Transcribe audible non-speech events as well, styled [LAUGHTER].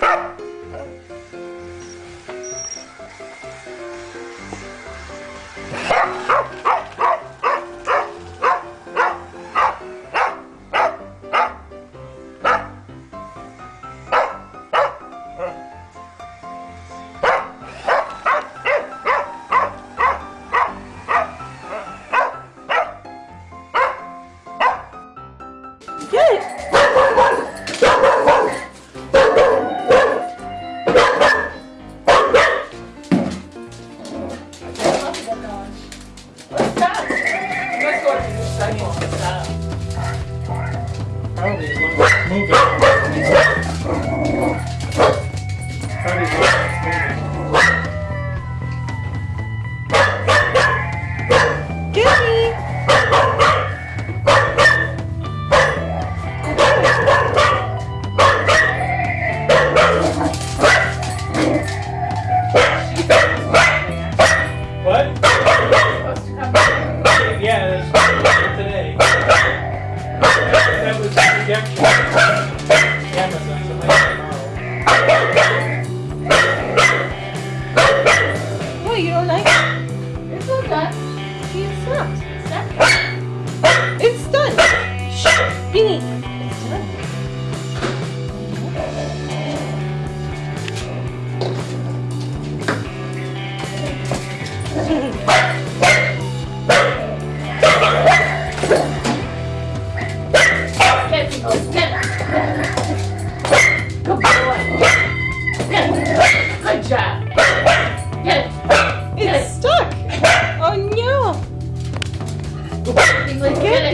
Ah! Thank you. What, you don't like? It's not that. It's. It's done. It's done. Shh, Beanie. It's done. Get, get, get. stuck. [LAUGHS] oh no. Get,